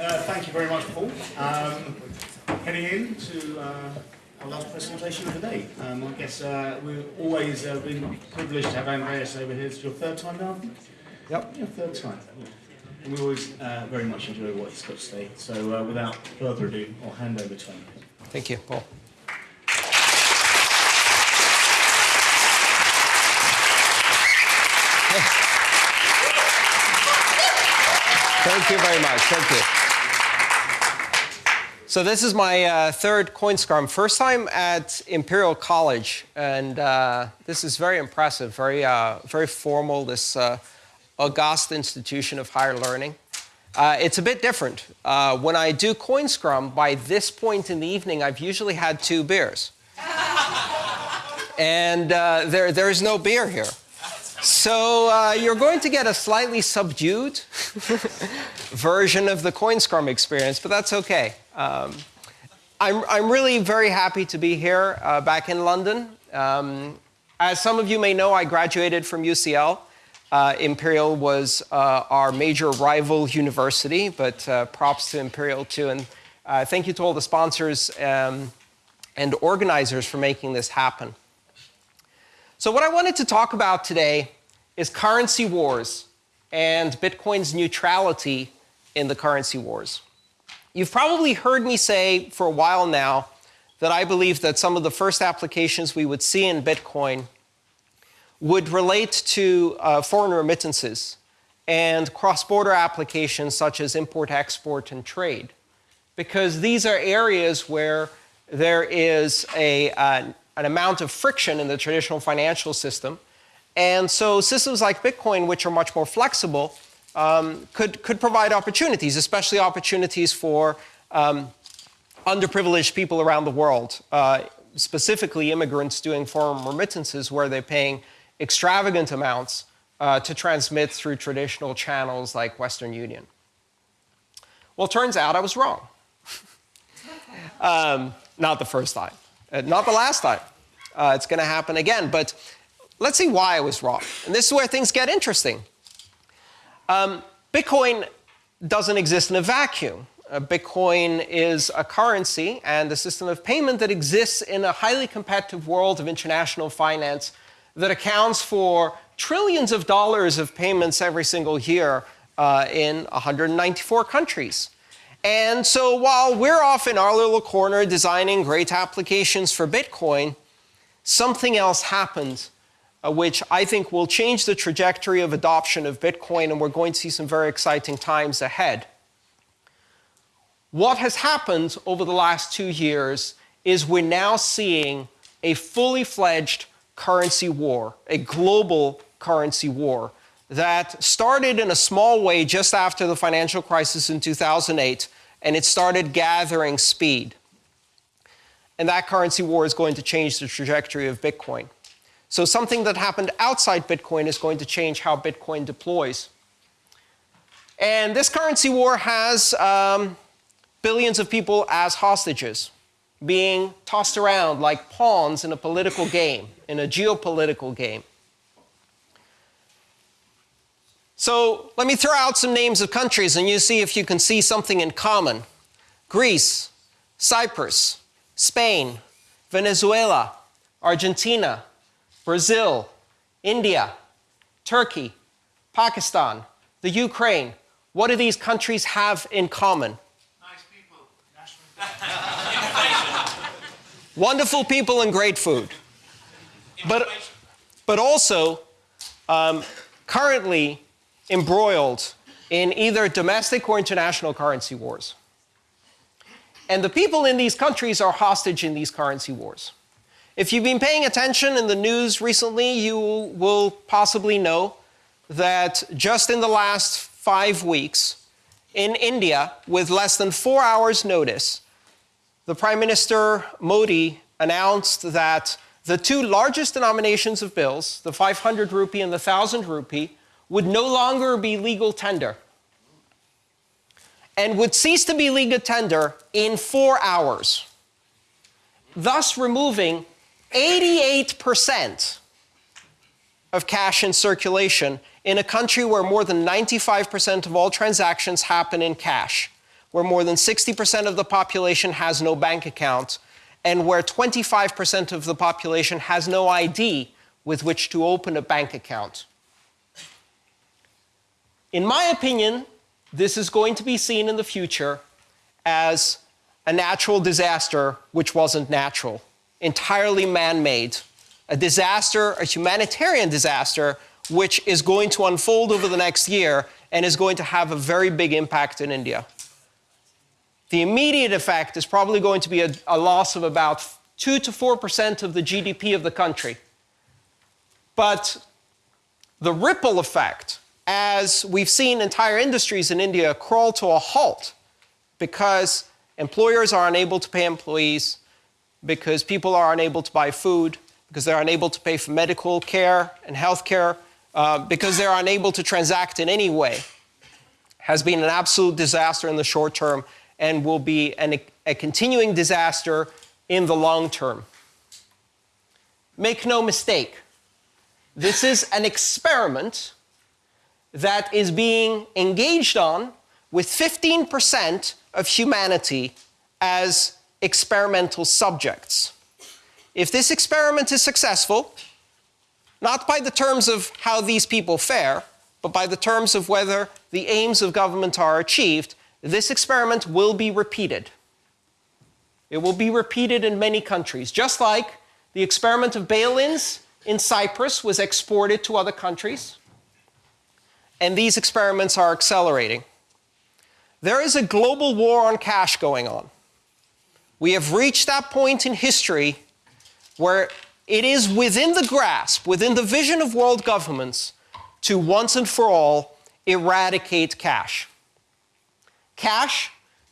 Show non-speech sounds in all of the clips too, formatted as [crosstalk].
Uh, thank you very much, Paul. Um, heading in to uh, our last presentation of the day. Um, I guess uh, we've always uh, been privileged to have Andreas over here. It's your third time now? Yep. Yeah, third time. And we always uh, very much enjoy what he's got to say. So uh, without further ado, I'll hand over to him. Thank you, Paul. Thank you very much. Thank you. So this is my uh, third CoinScrum. First time at Imperial College, and uh, this is very impressive, very, uh, very formal, this uh, august institution of higher learning. Uh, it's a bit different. Uh, when I do CoinScrum, by this point in the evening, I've usually had two beers. and there, there is no beer here. So you're going to get a slightly subdued [laughs] version of the CoinScrum experience, but that's okay. Um, I'm, I'm really very happy to be here uh, back in London. Um, as some of you may know, I graduated from UCL. Uh, Imperial was uh, our major rival university, but uh, props to Imperial too. And uh, thank you to all the sponsors um, and organizers for making this happen. So what I wanted to talk about today is currency wars and Bitcoin's neutrality in the currency wars. You've probably heard me say for a while now that I believe that some of the first applications we would see in Bitcoin would relate to uh, foreign remittances and cross-border applications such as import, export, and trade. Because these are areas where there is a, uh, an amount of friction in the traditional financial system. And so systems like Bitcoin, which are much more flexible, um, could, could provide opportunities, especially opportunities for um, underprivileged people around the world, uh, specifically immigrants doing foreign remittances where they're paying extravagant amounts uh, to transmit through traditional channels like Western Union. Well, turns out I was wrong. [laughs] um, not the first time, uh, not the last time. Uh, it's going to happen again. But let's see why I was wrong. And this is where things get interesting. Um, Bitcoin doesn't exist in a vacuum. Uh, Bitcoin is a currency and a system of payment that exists in a highly competitive world of international finance that accounts for trillions of dollars of payments every single year uh, in 194 countries. And so while we're off in our little corner designing great applications for Bitcoin, something else happened uh, which I think will change the trajectory of adoption of Bitcoin, and we're going to see some very exciting times ahead. What has happened over the last two years is we're now seeing a fully fledged currency war, a global currency war that started in a small way just after the financial crisis in 2008, and it started gathering speed. And that currency war is going to change the trajectory of Bitcoin. So something that happened outside Bitcoin is going to change how Bitcoin deploys. And this currency war has um, billions of people as hostages, being tossed around like pawns in a political game, in a geopolitical game. So let me throw out some names of countries and you see if you can see something in common. Greece, Cyprus, Spain, Venezuela, Argentina, Brazil, India, Turkey, Pakistan, the Ukraine. What do these countries have in common? Nice people. [laughs] Wonderful people and great food. But, but also um, currently embroiled in either domestic or international currency wars. And the people in these countries are hostage in these currency wars. If you've been paying attention in the news recently, you will possibly know that just in the last five weeks, in India, with less than four hours' notice, the Prime Minister Modi announced that the two largest denominations of bills, the 500 rupee and the 1000 rupee, would no longer be legal tender and would cease to be legal tender in four hours, thus removing 88% of cash in circulation in a country where more than 95% of all transactions happen in cash. where more than 60% of the population has no bank account, and where 25% of the population has no ID with which to open a bank account. In my opinion, this is going to be seen in the future as a natural disaster which wasn't natural, entirely man made, a disaster, a humanitarian disaster, which is going to unfold over the next year and is going to have a very big impact in India. The immediate effect is probably going to be a, a loss of about 2 to 4% of the GDP of the country. But the ripple effect, as we've seen entire industries in India crawl to a halt because employers are unable to pay employees, because people are unable to buy food, because they're unable to pay for medical care and health care, uh, because they're unable to transact in any way, has been an absolute disaster in the short term and will be an, a continuing disaster in the long term. Make no mistake, this is an experiment that is being engaged on with 15% of humanity as experimental subjects. If this experiment is successful, not by the terms of how these people fare, but by the terms of whether the aims of government are achieved, this experiment will be repeated. It will be repeated in many countries, just like the experiment of bail-ins in Cyprus was exported to other countries. And these experiments are accelerating. There is a global war on cash going on. We have reached that point in history where it is within the grasp, within the vision of world governments, to once and for all eradicate cash. Cash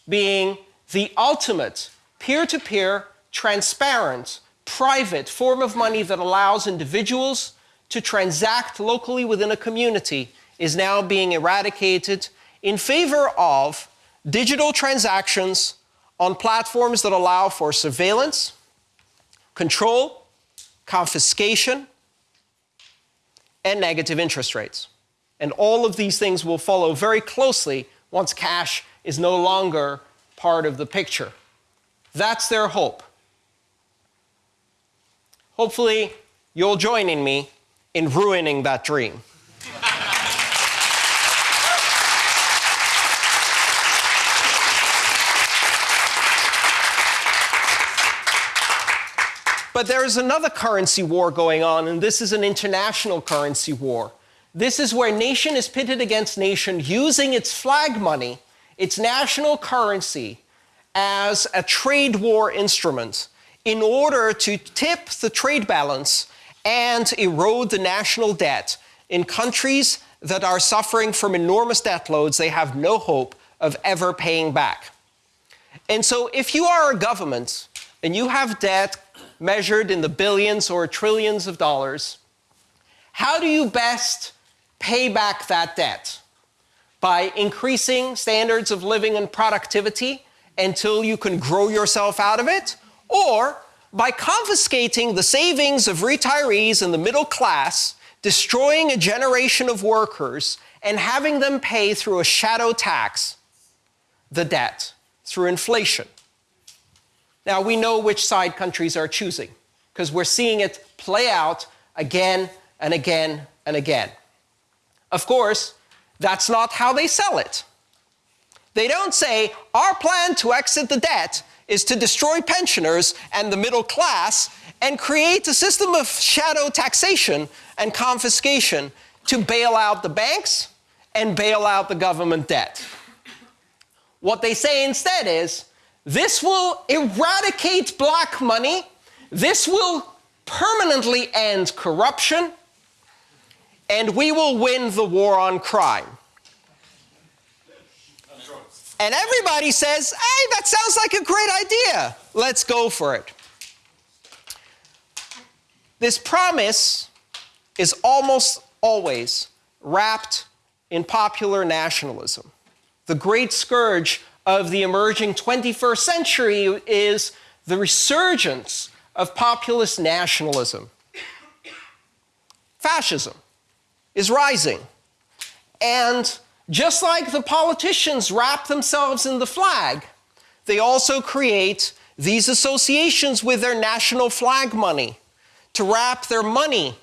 being the ultimate peer to peer, transparent, private form of money that allows individuals to transact locally within a community is now being eradicated in favor of digital transactions on platforms that allow for surveillance, control, confiscation, and negative interest rates. And all of these things will follow very closely once cash is no longer part of the picture. That's their hope. Hopefully, you'll join in me in ruining that dream. But there is another currency war going on, and this is an international currency war. This is where nation is pitted against nation using its flag money, its national currency, as a trade war instrument in order to tip the trade balance and erode the national debt in countries that are suffering from enormous debt loads they have no hope of ever paying back. And so if you are a government and you have debt measured in the billions or trillions of dollars, how do you best pay back that debt? By increasing standards of living and productivity until you can grow yourself out of it, or by confiscating the savings of retirees and the middle class, destroying a generation of workers, and having them pay through a shadow tax the debt through inflation. Now, we know which side countries are choosing because we're seeing it play out again and again and again. Of course, that's not how they sell it. They don't say, our plan to exit the debt is to destroy pensioners and the middle class and create a system of shadow taxation and confiscation to bail out the banks and bail out the government debt. What they say instead is, this will eradicate black money. This will permanently end corruption. And we will win the war on crime. And everybody says, hey, that sounds like a great idea. Let's go for it. This promise is almost always wrapped in popular nationalism. The great scourge of the emerging 21st century is the resurgence of populist nationalism. Fascism is rising. And just like the politicians wrap themselves in the flag, they also create these associations with their national flag money to wrap their money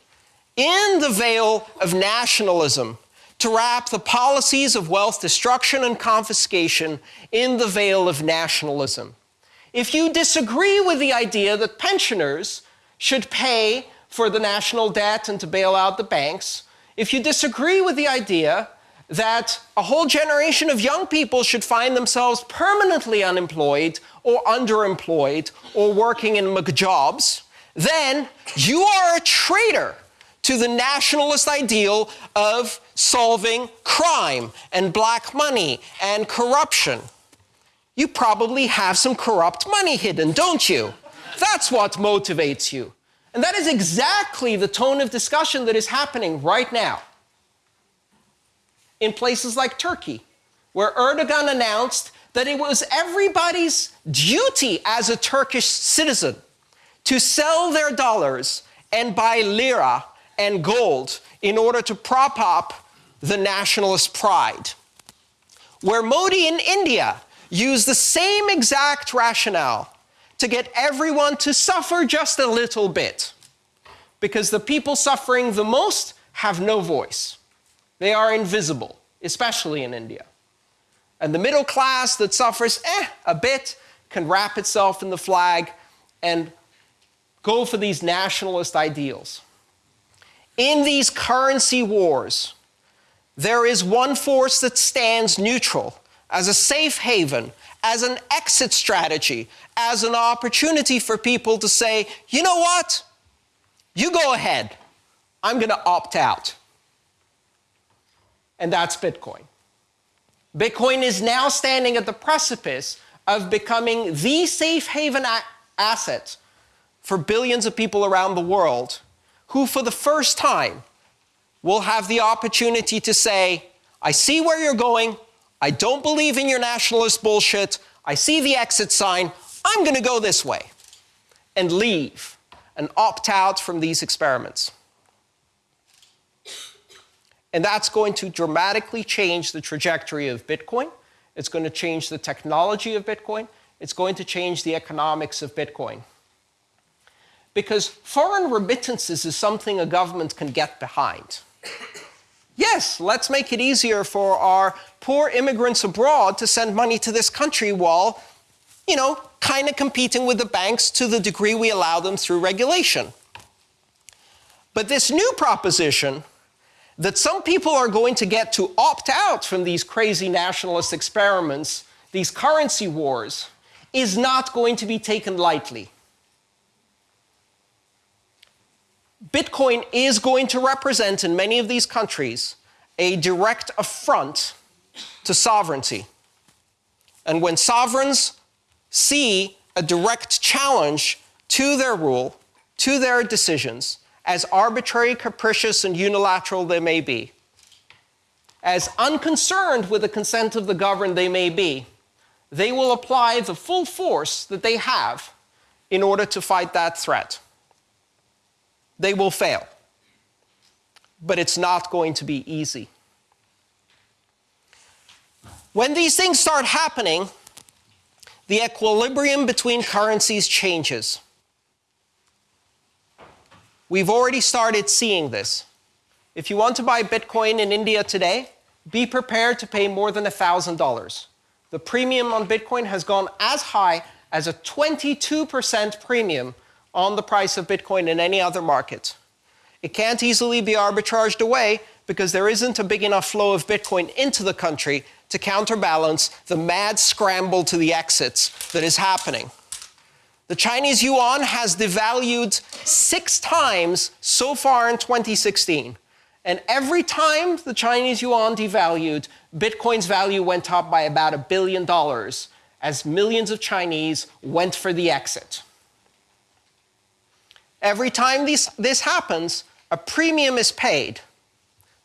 in the veil of nationalism, to wrap the policies of wealth destruction and confiscation in the veil of nationalism. If you disagree with the idea that pensioners should pay for the national debt and to bail out the banks, if you disagree with the idea that a whole generation of young people should find themselves permanently unemployed or underemployed or working in McJobs, then you are a traitor to the nationalist ideal of solving crime and black money and corruption. You probably have some corrupt money hidden, don't you? That's what motivates you. And that is exactly the tone of discussion that is happening right now in places like Turkey, where Erdogan announced that it was everybody's duty as a Turkish citizen to sell their dollars and buy lira and gold in order to prop up the nationalist pride. Where Modi in India used the same exact rationale to get everyone to suffer just a little bit. Because the people suffering the most have no voice. They are invisible, especially in India. And the middle class that suffers eh, a bit can wrap itself in the flag and go for these nationalist ideals. In these currency wars, there is one force that stands neutral as a safe haven, as an exit strategy, as an opportunity for people to say, you know what? You go ahead. I'm going to opt out. And that's Bitcoin. Bitcoin is now standing at the precipice of becoming the safe haven asset for billions of people around the world who, for the first time, will have the opportunity to say, I see where you're going. I don't believe in your nationalist bullshit. I see the exit sign. I'm going to go this way and leave and opt out from these experiments. And that's going to dramatically change the trajectory of Bitcoin. It's going to change the technology of Bitcoin. It's going to change the economics of Bitcoin. Because foreign remittances is something a government can get behind. Yes, let's make it easier for our poor immigrants abroad to send money to this country while, you know, kind of competing with the banks to the degree we allow them through regulation. But this new proposition that some people are going to get to opt out from these crazy nationalist experiments, these currency wars, is not going to be taken lightly. Bitcoin is going to represent in many of these countries a direct affront to sovereignty. And when sovereigns see a direct challenge to their rule, to their decisions, as arbitrary, capricious, and unilateral they may be, as unconcerned with the consent of the governed they may be, they will apply the full force that they have in order to fight that threat they will fail. But it's not going to be easy. When these things start happening, the equilibrium between currencies changes. We've already started seeing this. If you want to buy Bitcoin in India today, be prepared to pay more than $1,000. The premium on Bitcoin has gone as high as a 22% premium on the price of Bitcoin in any other market. It can't easily be arbitraged away because there isn't a big enough flow of Bitcoin into the country to counterbalance the mad scramble to the exits that is happening. The Chinese yuan has devalued six times so far in 2016. And every time the Chinese yuan devalued, Bitcoin's value went up by about a billion dollars as millions of Chinese went for the exit. Every time these, this happens, a premium is paid.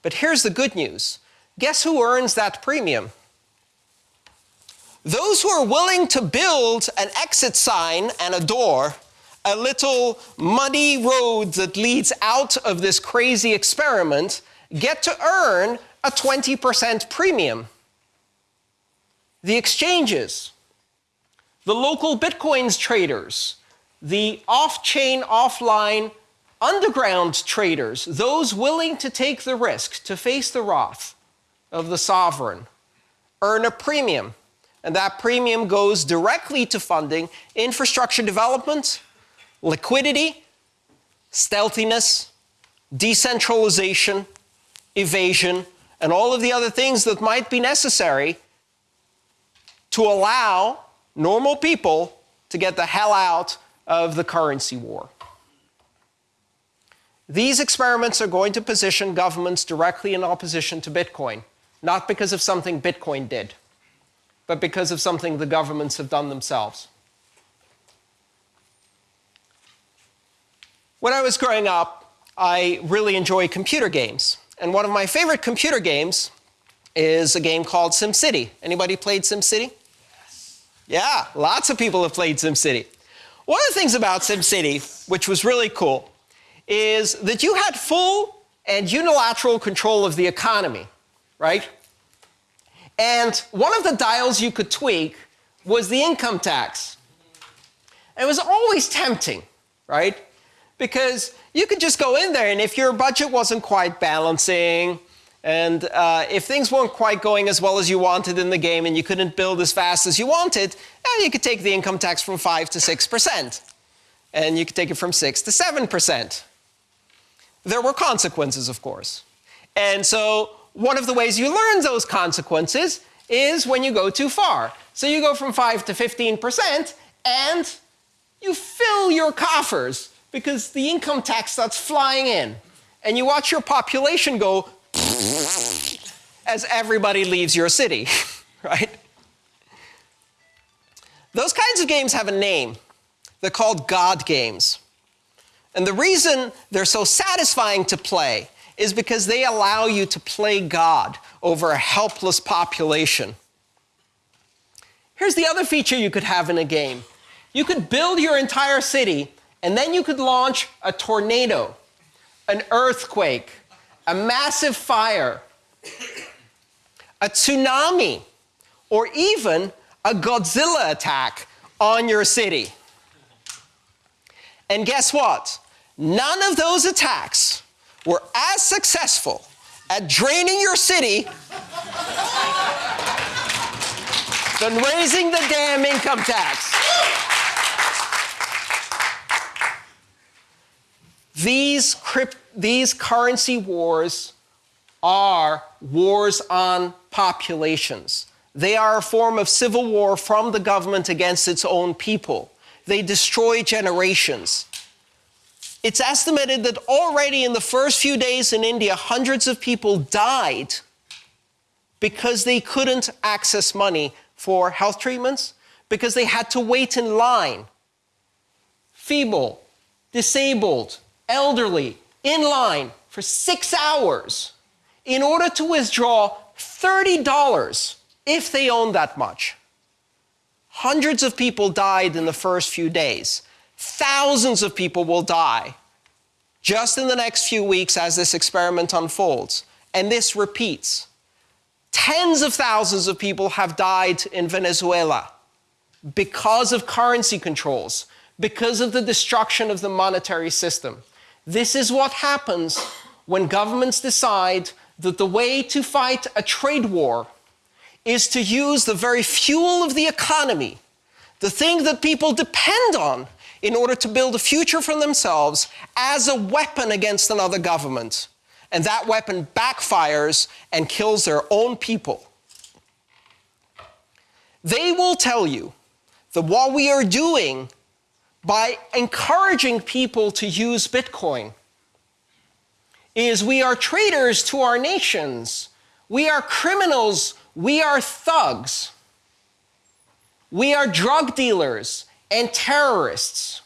But here's the good news. Guess who earns that premium? Those who are willing to build an exit sign and a door, a little muddy road that leads out of this crazy experiment, get to earn a 20% premium. The exchanges, the LocalBitcoins traders, the off chain, offline, underground traders, those willing to take the risk to face the wrath of the sovereign, earn a premium. And that premium goes directly to funding infrastructure development, liquidity, stealthiness, decentralization, evasion, and all of the other things that might be necessary to allow normal people to get the hell out of the currency war. These experiments are going to position governments directly in opposition to Bitcoin, not because of something Bitcoin did, but because of something the governments have done themselves. When I was growing up, I really enjoyed computer games. And one of my favorite computer games is a game called SimCity. Anybody played SimCity? Yes. Yeah, lots of people have played SimCity. One of the things about SimCity, which was really cool, is that you had full and unilateral control of the economy, right? And one of the dials you could tweak was the income tax. It was always tempting, right? Because you could just go in there, and if your budget wasn't quite balancing, and uh, if things weren't quite going as well as you wanted in the game and you couldn't build as fast as you wanted, you could take the income tax from 5 to 6%. And you could take it from 6 to 7%. There were consequences, of course. And so one of the ways you learn those consequences is when you go too far. So you go from 5 to 15% and you fill your coffers because the income tax starts flying in. And you watch your population go as everybody leaves your city, [laughs] right? Those kinds of games have a name. They're called God games. And the reason they're so satisfying to play is because they allow you to play God over a helpless population. Here's the other feature you could have in a game. You could build your entire city, and then you could launch a tornado, an earthquake, a massive fire, a tsunami, or even a Godzilla attack on your city. And guess what? None of those attacks were as successful at draining your city than raising the damn income tax. These, crypt, these currency wars are wars on populations. They are a form of civil war from the government against its own people. They destroy generations. It's estimated that already in the first few days in India, hundreds of people died because they couldn't access money for health treatments, because they had to wait in line. Feeble, disabled, elderly, in line for six hours in order to withdraw $30 if they owned that much. Hundreds of people died in the first few days. Thousands of people will die just in the next few weeks as this experiment unfolds. And this repeats. Tens of thousands of people have died in Venezuela because of currency controls, because of the destruction of the monetary system. This is what happens when governments decide that the way to fight a trade war is to use the very fuel of the economy, the thing that people depend on in order to build a future for themselves as a weapon against another government. And that weapon backfires and kills their own people. They will tell you that what we are doing by encouraging people to use Bitcoin is we are traitors to our nations. We are criminals. We are thugs. We are drug dealers and terrorists.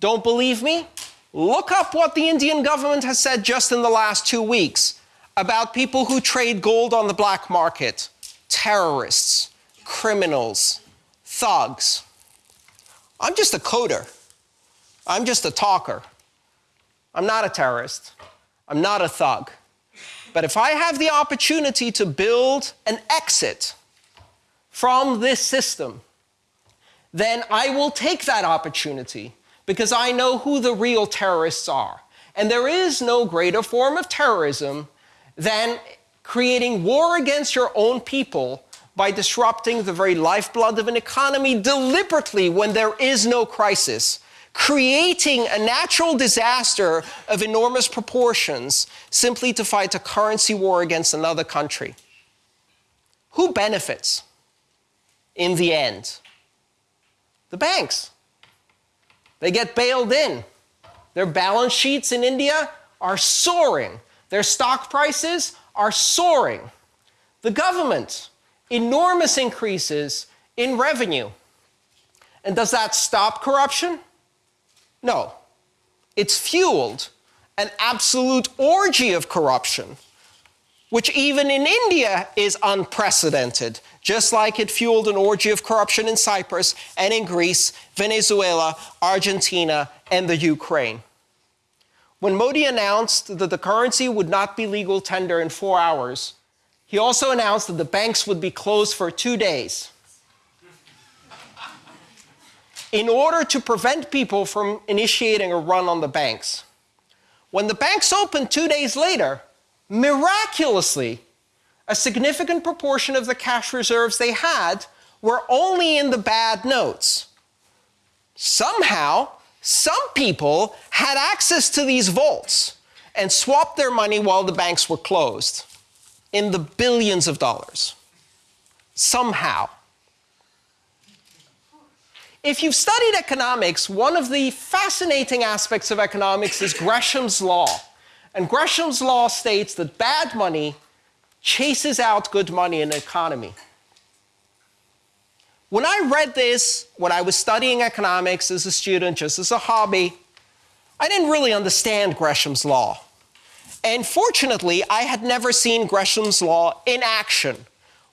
Don't believe me? Look up what the Indian government has said just in the last two weeks about people who trade gold on the black market terrorists, criminals, thugs. I'm just a coder. I'm just a talker. I'm not a terrorist. I'm not a thug. But if I have the opportunity to build an exit from this system, then I will take that opportunity because I know who the real terrorists are. And there is no greater form of terrorism than creating war against your own people by disrupting the very lifeblood of an economy deliberately when there is no crisis, creating a natural disaster of enormous proportions simply to fight a currency war against another country. Who benefits in the end? The banks. They get bailed in. Their balance sheets in India are soaring. Their stock prices are soaring. The government, enormous increases in revenue. And does that stop corruption? No. It's fueled an absolute orgy of corruption, which even in India is unprecedented, just like it fueled an orgy of corruption in Cyprus and in Greece, Venezuela, Argentina, and the Ukraine. When Modi announced that the currency would not be legal tender in four hours, he also announced that the banks would be closed for two days in order to prevent people from initiating a run on the banks. When the banks opened two days later, miraculously, a significant proportion of the cash reserves they had were only in the bad notes. Somehow, some people had access to these vaults and swapped their money while the banks were closed in the billions of dollars. Somehow. If you've studied economics, one of the fascinating aspects of economics is Gresham's law. And Gresham's law states that bad money chases out good money in an economy. When I read this, when I was studying economics as a student, just as a hobby, I didn't really understand Gresham's law. And fortunately, I had never seen Gresham's law in action.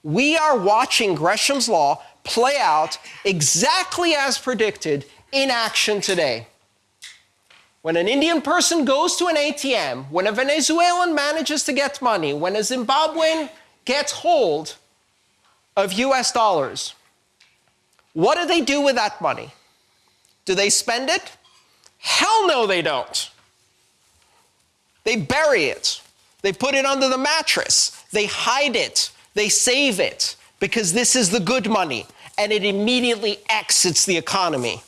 We are watching Gresham's law play out exactly as predicted in action today. When an Indian person goes to an ATM, when a Venezuelan manages to get money, when a Zimbabwean gets hold of US dollars, what do they do with that money? Do they spend it? Hell no, they don't. They bury it. They put it under the mattress. They hide it. They save it because this is the good money and it immediately exits the economy.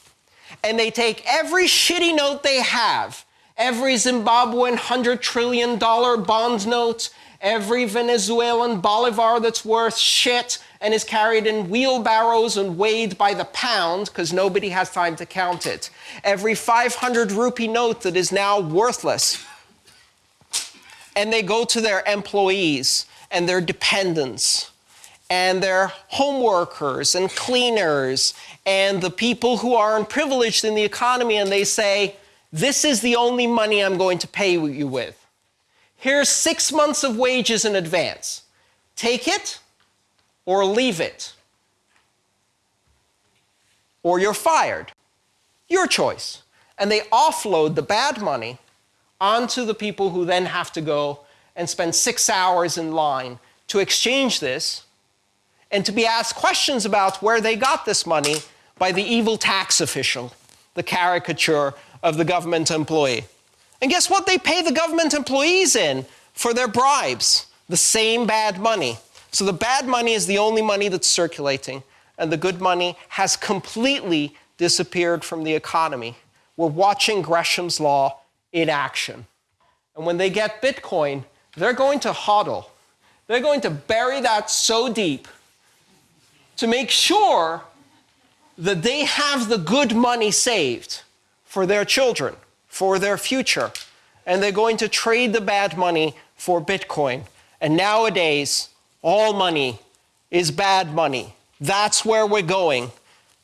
And they take every shitty note they have, every Zimbabwean $100 trillion bond note, every Venezuelan bolivar that's worth shit and is carried in wheelbarrows and weighed by the pound because nobody has time to count it. Every 500 rupee note that is now worthless. And they go to their employees and their dependents and their home workers and cleaners and the people who are unprivileged in the economy and they say, this is the only money I'm going to pay you with. Here's six months of wages in advance. Take it or leave it. Or you're fired. Your choice. And they offload the bad money onto the people who then have to go and spend six hours in line to exchange this and to be asked questions about where they got this money by the evil tax official, the caricature of the government employee. And guess what they pay the government employees in for their bribes? The same bad money. So the bad money is the only money that's circulating, and the good money has completely disappeared from the economy. We're watching Gresham's law in action. And when they get Bitcoin, they're going to hodl. They're going to bury that so deep to make sure that they have the good money saved for their children, for their future. And they're going to trade the bad money for Bitcoin. And nowadays, all money is bad money. That's where we're going.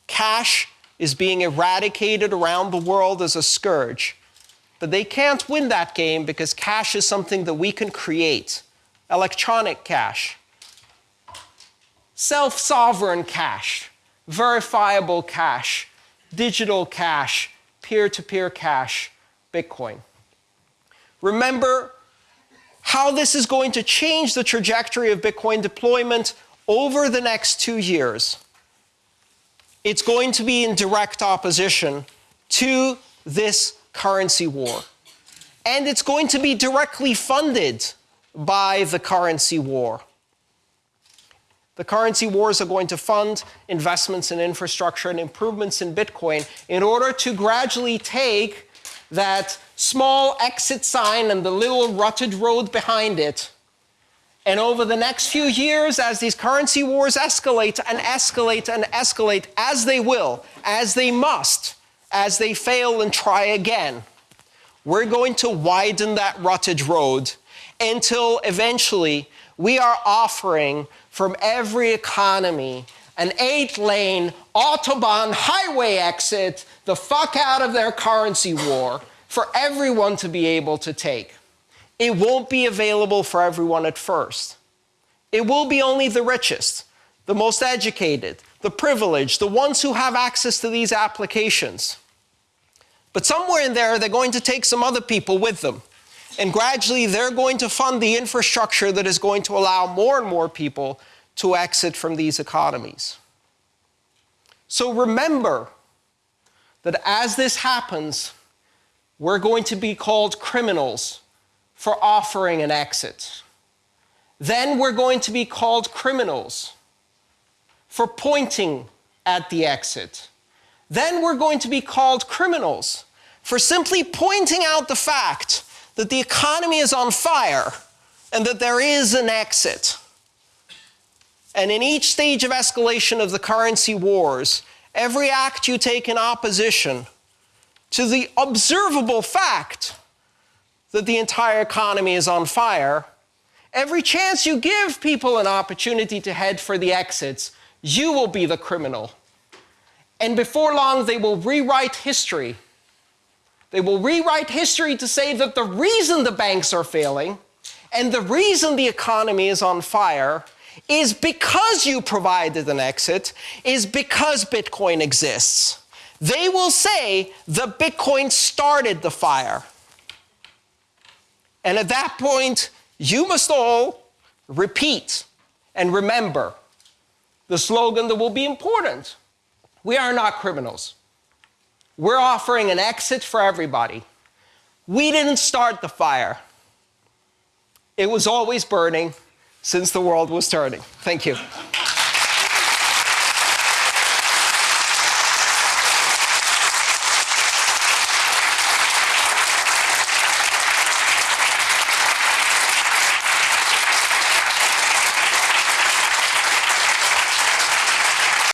Cash is being eradicated around the world as a scourge. But they can't win that game because cash is something that we can create. Electronic cash. Self-sovereign cash, verifiable cash, digital cash, peer-to-peer -peer cash, Bitcoin. Remember how this is going to change the trajectory of Bitcoin deployment over the next two years. It's going to be in direct opposition to this currency war. And it's going to be directly funded by the currency war. The currency wars are going to fund investments in infrastructure and improvements in Bitcoin in order to gradually take that small exit sign and the little rutted road behind it. And over the next few years, as these currency wars escalate and escalate and escalate, as they will, as they must, as they fail and try again, we're going to widen that rutted road until eventually we are offering from every economy an eight lane Autobahn highway exit the fuck out of their currency war for everyone to be able to take. It won't be available for everyone at first. It will be only the richest, the most educated, the privileged, the ones who have access to these applications. But somewhere in there, they're going to take some other people with them. And gradually, they're going to fund the infrastructure that is going to allow more and more people to exit from these economies. So remember that as this happens, we're going to be called criminals for offering an exit. Then we're going to be called criminals for pointing at the exit. Then we're going to be called criminals for simply pointing out the fact that the economy is on fire and that there is an exit. And in each stage of escalation of the currency wars, every act you take in opposition to the observable fact that the entire economy is on fire, every chance you give people an opportunity to head for the exits, you will be the criminal. And before long, they will rewrite history they will rewrite history to say that the reason the banks are failing and the reason the economy is on fire is because you provided an exit, is because Bitcoin exists. They will say the Bitcoin started the fire. And at that point, you must all repeat and remember the slogan that will be important. We are not criminals. We're offering an exit for everybody. We didn't start the fire. It was always burning since the world was turning. Thank you.